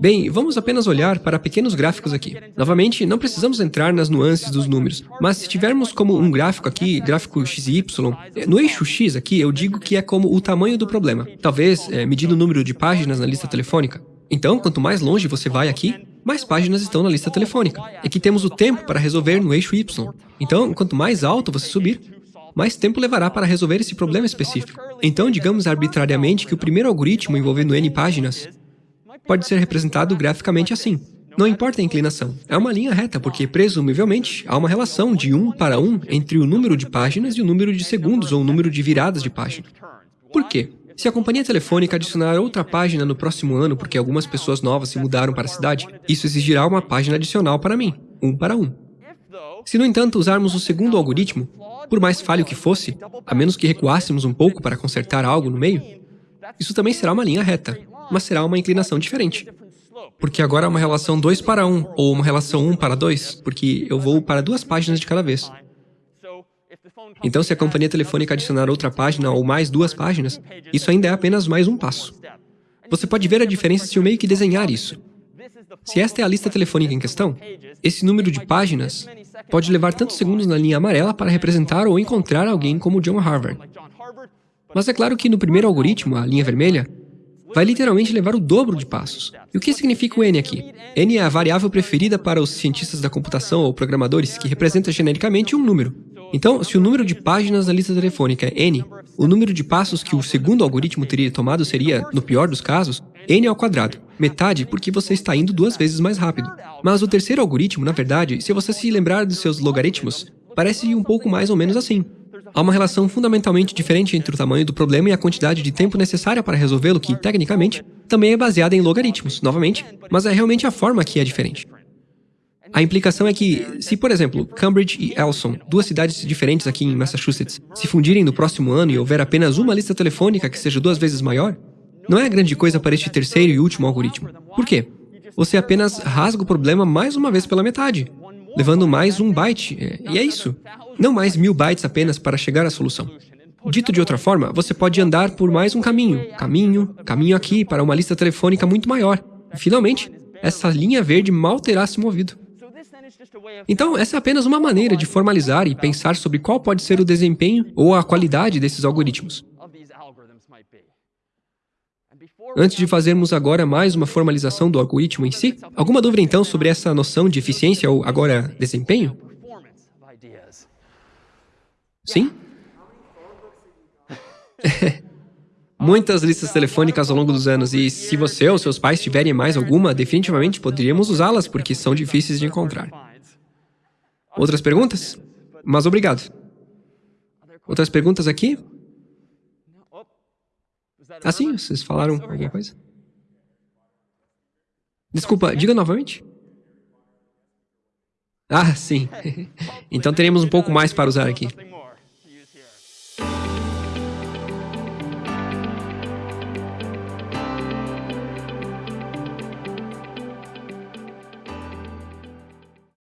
Bem, vamos apenas olhar para pequenos gráficos aqui. Novamente, não precisamos entrar nas nuances dos números, mas se tivermos como um gráfico aqui, gráfico x e y, no eixo x aqui eu digo que é como o tamanho do problema. Talvez é, medindo o número de páginas na lista telefônica. Então, quanto mais longe você vai aqui, mais páginas estão na lista telefônica. E aqui temos o tempo para resolver no eixo y. Então, quanto mais alto você subir, mais tempo levará para resolver esse problema específico. Então, digamos arbitrariamente que o primeiro algoritmo envolvendo n páginas pode ser representado graficamente assim. Não importa a inclinação, é uma linha reta, porque, presumivelmente, há uma relação de 1 para 1 entre o número de páginas e o número de segundos ou o número de viradas de página. Por quê? Se a companhia telefônica adicionar outra página no próximo ano porque algumas pessoas novas se mudaram para a cidade, isso exigirá uma página adicional para mim, um para um. Se, no entanto, usarmos o segundo algoritmo, por mais falho que fosse, a menos que recuássemos um pouco para consertar algo no meio, isso também será uma linha reta, mas será uma inclinação diferente. Porque agora é uma relação 2 para 1, um, ou uma relação 1 um para 2, porque eu vou para duas páginas de cada vez. Então, se a companhia telefônica adicionar outra página ou mais duas páginas, isso ainda é apenas mais um passo. Você pode ver a diferença se eu meio que desenhar isso. Se esta é a lista telefônica em questão, esse número de páginas pode levar tantos segundos na linha amarela para representar ou encontrar alguém como John Harvard. Mas é claro que no primeiro algoritmo, a linha vermelha, vai literalmente levar o dobro de passos. E o que significa o n aqui? n é a variável preferida para os cientistas da computação ou programadores que representa genericamente um número. Então, se o número de páginas na lista telefônica é n, o número de passos que o segundo algoritmo teria tomado seria, no pior dos casos, n ao quadrado, metade porque você está indo duas vezes mais rápido. Mas o terceiro algoritmo, na verdade, se você se lembrar dos seus logaritmos, parece um pouco mais ou menos assim. Há uma relação fundamentalmente diferente entre o tamanho do problema e a quantidade de tempo necessária para resolvê-lo que, tecnicamente, também é baseada em logaritmos, novamente, mas é realmente a forma que é diferente. A implicação é que, se, por exemplo, Cambridge e Elson, duas cidades diferentes aqui em Massachusetts, se fundirem no próximo ano e houver apenas uma lista telefônica que seja duas vezes maior, não é grande coisa para este terceiro e último algoritmo. Por quê? Você apenas rasga o problema mais uma vez pela metade, levando mais um byte, é, e é isso. Não mais mil bytes apenas para chegar à solução. Dito de outra forma, você pode andar por mais um caminho, caminho, caminho aqui para uma lista telefônica muito maior. E, finalmente, essa linha verde mal terá se movido. Então, essa é apenas uma maneira de formalizar e pensar sobre qual pode ser o desempenho ou a qualidade desses algoritmos. Antes de fazermos agora mais uma formalização do algoritmo em si, alguma dúvida então sobre essa noção de eficiência ou agora desempenho? Sim? Muitas listas telefônicas ao longo dos anos, e se você ou seus pais tiverem mais alguma, definitivamente poderíamos usá-las, porque são difíceis de encontrar. Outras perguntas? Mas obrigado. Outras perguntas aqui? Ah, sim, vocês falaram alguma coisa? Desculpa, diga novamente. Ah, sim. Então teremos um pouco mais para usar aqui.